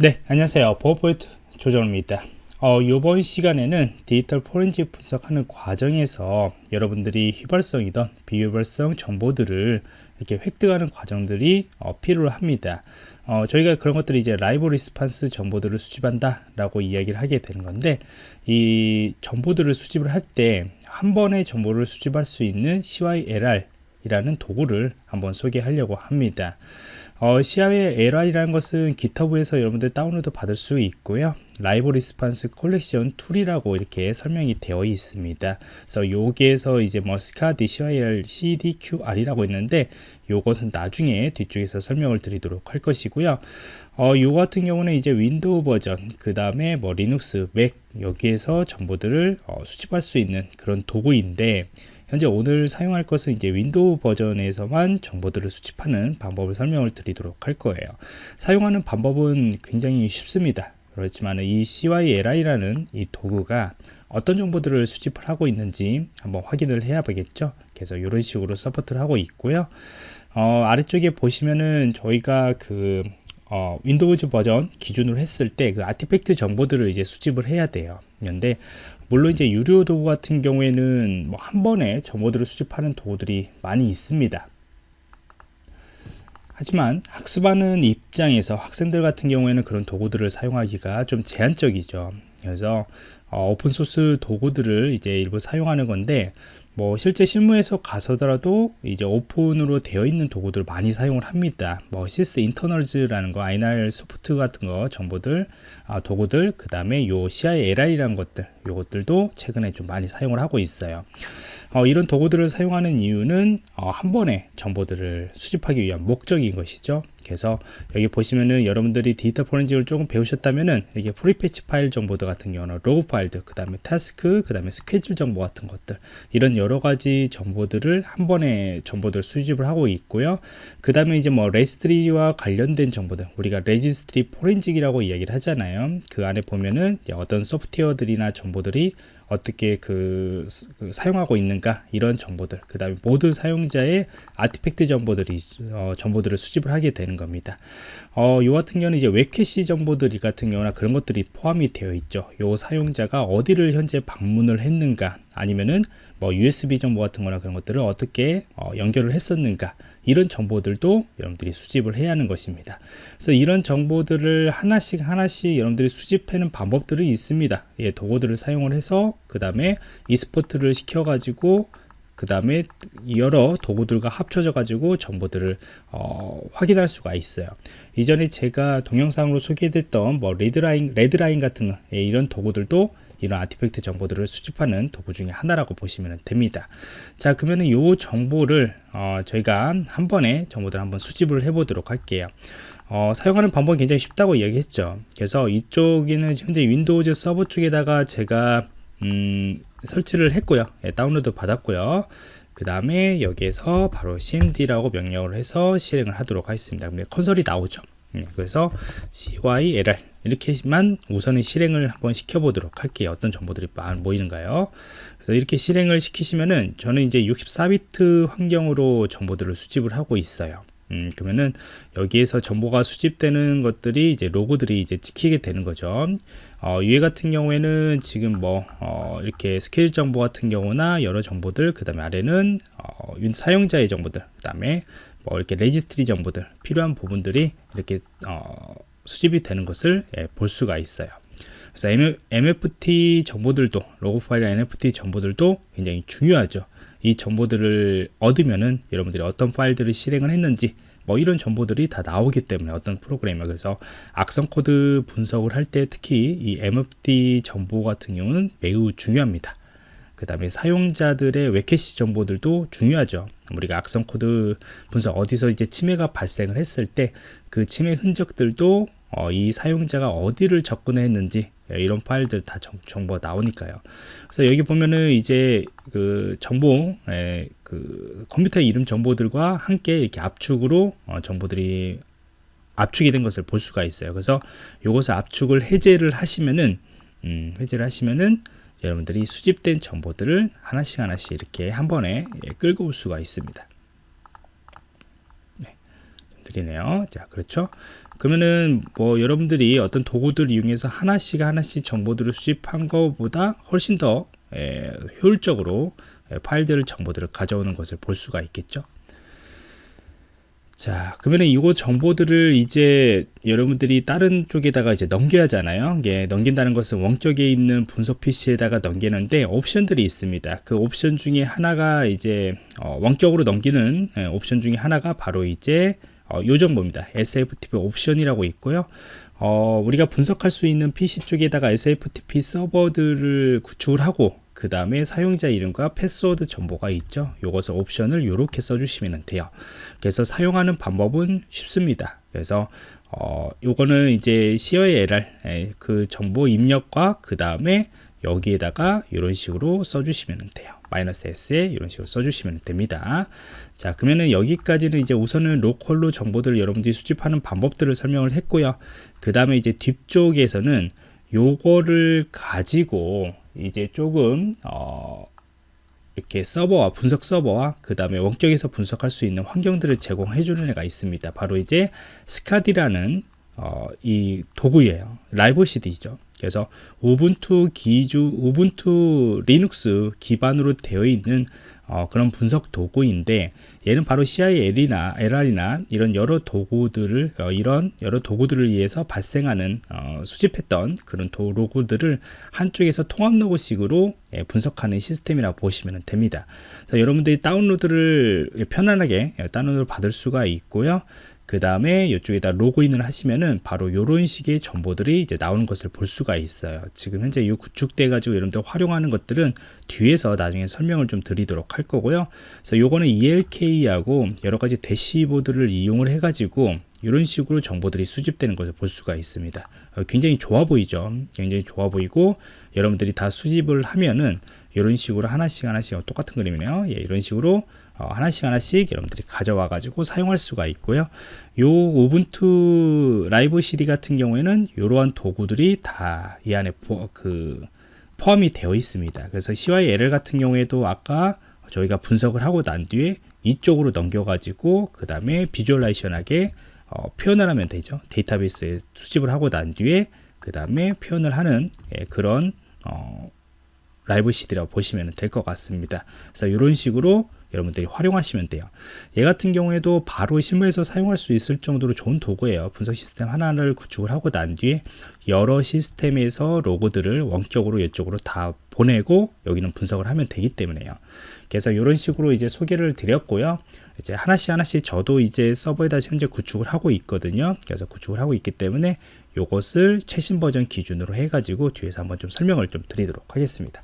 네 안녕하세요. 보안프로젝트 조정원입니다. 어, 이번 시간에는 디지털 포렌식 분석하는 과정에서 여러분들이 휘발성이던 비휘발성 정보들을 이렇게 획득하는 과정들이 어, 필요합니다. 어, 저희가 그런 것들이 이제 live response 정보들을 수집한다 라고 이야기를 하게 되는 건데 이 정보들을 수집을 할 때 한 번에 정보를 수집할 수 있는 CYLR 이라는 도구를 한번 소개하려고 합니다. 어, CYLR이라는 것은 GitHub에서 여러분들 다운로드 받을 수 있고요. live response collection tool이라고 이렇게 설명이 되어 있습니다. 그래서 여기에서 이제 뭐 Skadi, CYLR, CDQR이라고 있는데 요것은 나중에 뒤쪽에서 설명을 드리도록 할 것이고요. 어, 요 같은 경우는 이제 윈도우 버전 그 다음에 뭐 리눅스, 맥 여기에서 정보들을 어, 수집할 수 있는 그런 도구인데 현재 오늘 사용할 것은 이제 윈도우 버전에서만 정보들을 수집하는 방법을 설명을 드리도록 할 거예요. 사용하는 방법은 굉장히 쉽습니다. 그렇지만 이 CYLR라는 이 도구가 어떤 정보들을 수집을 하고 있는지 한번 확인을 해야 되겠죠. 그래서 이런 식으로 support를 하고 있고요. 어, 아래쪽에 보시면은 저희가 그 어, 윈도우즈 버전 기준으로 했을 때 그 artifact 정보들을 이제 수집을 해야 돼요. 그런데 물론 이제 유료 도구 같은 경우에는 뭐 한 번에 정보들을 수집하는 도구들이 많이 있습니다. 하지만 학습하는 입장에서 학생들 같은 경우에는 그런 도구들을 사용하기가 좀 제한적이죠. 그래서 어, open source 도구들을 이제 일부 사용하는 건데 뭐 실제 실무에서 가서더라도 이제 오픈으로 되어 있는 도구들 많이 사용을 합니다. 뭐 Sysinternals라는 거, NirSoft 같은 거 정보들, 아, 도구들, 그 다음에 요 CYLR라는 것들, 요것들도 최근에 좀 많이 사용을 하고 있어요. 어, 이런 도구들을 사용하는 이유는 어, 한 번에 정보들을 수집하기 위한 목적인 것이죠. 그래서 여기 보시면은 여러분들이 디지털 포렌식을 조금 배우셨다면은 이게 prefetch 파일 정보들 같은 경우는 로그 파일들, 그 다음에 task, 그 다음에 스케줄 정보 같은 것들 이런 여러 가지 정보들을 한 번에 정보들 수집을 하고 있고요. 그 다음에 이제 뭐 레지스트리와 관련된 정보들 우리가 레지스트리 포렌식이라고 이야기를 하잖아요. 그 안에 보면은 어떤 소프트웨어들이나 정보들이 어떻게 그, 그, 사용하고 있는가 이런 정보들. 그 다음에 모든 사용자의 아티팩트 정보들이 어, 정보들을 수집을 하게 되는 겁니다. 어, 요 같은 경우는 이제 웹캐시 정보들 같은 경우나 그런 것들이 포함이 되어 있죠. 요 사용자가 어디를 현재 방문을 했는가 아니면은 뭐 USB 정보 같은 거나 그런 것들을 어떻게 어, 연결을 했었는가 이런 정보들도 여러분들이 수집을 해야 하는 것입니다. 그래서 이런 정보들을 하나씩 하나씩 여러분들이 수집하는 방법들이 있습니다. 예, 도구들을 사용을 해서 그 다음에 export를 시켜 가지고 그 다음에 여러 도구들과 합쳐져 가지고 정보들을 어, 확인할 수가 있어요. 이전에 제가 동영상으로 소개됐던 뭐 Redline Redline 같은 예, 이런 도구들도 이런 artifact 정보들을 수집하는 도구 중에 하나라고 보시면 됩니다. 자 그러면 이 정보를 어, 저희가 한 번에 정보들 한번 수집을 해 보도록 할게요. 어, 사용하는 방법이 굉장히 쉽다고 이야기했죠. 그래서 이쪽에는 현재 Windows 서버 쪽에다가 제가 음, 설치를 했고요. 예, 다운로드 받았고요. 그 다음에 여기에서 바로 cmd라고 명령을 해서 실행을 하도록 하겠습니다. 콘솔이 나오죠. 음, 그래서 cylr 이렇게만 우선은 실행을 한번 시켜보도록 할게요. 어떤 정보들이 모이는가요? 그래서 이렇게 실행을 시키시면은 저는 이제 64비트 환경으로 정보들을 수집을 하고 있어요. 음, 그러면은 여기에서 정보가 수집되는 것들이 이제 로고들이 이제 찍히게 되는 거죠. 어, 위에 같은 경우에는 지금 뭐 어, 이렇게 스케줄 정보 같은 경우나 여러 정보들 그 다음에 아래는 어, 사용자의 정보들 그 다음에 뭐 이렇게 레지스트리 정보들 필요한 부분들이 이렇게 어, 수집이 되는 것을 예, 볼 수가 있어요. 그래서 MFT 정보들도 로그 파일 MFT 정보들도 굉장히 중요하죠. 이 정보들을 얻으면은 여러분들이 어떤 파일들을 실행을 했는지 뭐 이런 정보들이 다 나오기 때문에 어떤 프로그램이 그래서 악성 코드 분석을 할 때 특히 이 MFT 정보 같은 경우는 매우 중요합니다. 그 다음에 사용자들의 web cache 정보들도 중요하죠. 우리가 악성 코드 분석 어디서 이제 침해가 발생을 했을 때 그 침해 흔적들도 어, 이 사용자가 어디를 접근했는지 예, 이런 파일들 다 정, 보가 나오니까요. 그래서 여기 보면은 이제 그 정보, 에, 그 컴퓨터 이름 정보들과 함께 이렇게 압축으로 어, 정보들이 압축이 된 것을 볼 수가 있어요. 그래서 이것을 압축을 해제를 하시면은 음, 해제를 하시면은 여러분들이 수집된 정보들을 하나씩 하나씩 이렇게 한 번에 예, 끌고 올 수가 있습니다. 드리네요. 자, 그렇죠. 그러면은 뭐 여러분들이 어떤 도구들 이용해서 하나씩 하나씩 정보들을 수집한 것보다 훨씬 더 에, 효율적으로 에, 파일들 정보들을 가져오는 것을 볼 수가 있겠죠. 자, 그러면 이거 정보들을 이제 여러분들이 다른 쪽에다가 이제 넘겨야 하잖아요. 이게 넘긴다는 것은 원격에 있는 분석 PC에다가 넘기는데 옵션들이 있습니다. 그 옵션 중에 하나가 이제 어, 원격으로 넘기는 예, 옵션 중에 하나가 바로 이제 어, 요 정보입니다. SFTP 옵션이라고 있고요. 어, 우리가 분석할 수 있는 PC 쪽에다가 SFTP 서버들을 구축을 하고 그 다음에 사용자 이름과 패스워드 정보가 있죠. 요것을 옵션을 이렇게 써주시면 돼요. 그래서 사용하는 방법은 쉽습니다. 그래서 어, 요거는 이제 COLR 그 정보 입력과 그 다음에 여기에다가 이런 식으로 써주시면 돼요. 마이너스 S에 이런 식으로 써주시면 됩니다. 자, 그러면은 여기까지는 이제 우선은 로컬로 정보들을 여러분들이 수집하는 방법들을 설명을 했고요. 그 다음에 이제 뒤쪽에서는 요거를 가지고 이제 조금 어, 이렇게 서버와 분석 서버와 그 다음에 원격에서 분석할 수 있는 환경들을 제공해 주는 애가 있습니다. 바로 이제 스카디라는 어, 이 도구예요. 라이브 CD죠. 그래서 우분투 기주 우분투 리눅스 기반으로 되어 있는 어, 그런 분석 도구인데 얘는 바로 CIL이나 LR이나 이런 여러 도구들을 어, 이런 여러 도구들을 위해서 발생하는 어, 수집했던 그런 도구들을 한쪽에서 통합 로그식으로 예, 분석하는 시스템이라고 보시면 됩니다. 여러분들이 다운로드를 편안하게 예, 다운로드 받을 수가 있고요. 그 다음에 이쪽에다 로그인을 하시면은 바로 이런 식의 정보들이 이제 나오는 것을 볼 수가 있어요. 지금 현재 이 구축돼 가지고 여러분들 활용하는 것들은 뒤에서 나중에 설명을 좀 드리도록 할 거고요. 그래서 요거는 ELK하고 여러 가지 대시보드를 이용을 해 가지고 이런 식으로 정보들이 수집되는 것을 볼 수가 있습니다. 어, 굉장히 좋아 보이죠. 굉장히 좋아 보이고 여러분들이 다 수집을 하면은 이런 식으로 하나씩 하나씩 똑같은 그림이네요. 예, 이런 식으로 어, 하나씩 하나씩 여러분들이 가져와 가지고 사용할 수가 있고요. 요 우분투 라이브 CD 같은 경우에는 이러한 도구들이 다 이 안에 포, 그 포함이 되어 있습니다. 그래서 CYLL 같은 경우에도 아까 저희가 분석을 하고 난 뒤에 이쪽으로 넘겨 가지고 그 다음에 비주얼라이션하게 어, 표현을 하면 되죠. 데이터베이스에 수집을 하고 난 뒤에 그 다음에 표현을 하는 예, 그런 어, 라이브 CD라고 보시면 될 것 같습니다. 그래서 이런 식으로 여러분들이 활용하시면 돼요. 얘 같은 경우에도 바로 실무에서 사용할 수 있을 정도로 좋은 도구예요. 분석 시스템 하나를 구축을 하고 난 뒤에 여러 시스템에서 로고들을 원격으로 이쪽으로 다 보내고 여기는 분석을 하면 되기 때문에요. 그래서 이런 식으로 이제 소개를 드렸고요. 이제 하나씩 하나씩 저도 이제 서버에다 현재 구축을 하고 있거든요. 그래서 구축을 하고 있기 때문에 이것을 최신 버전 기준으로 해 가지고 뒤에서 한번 좀 설명을 좀 드리도록 하겠습니다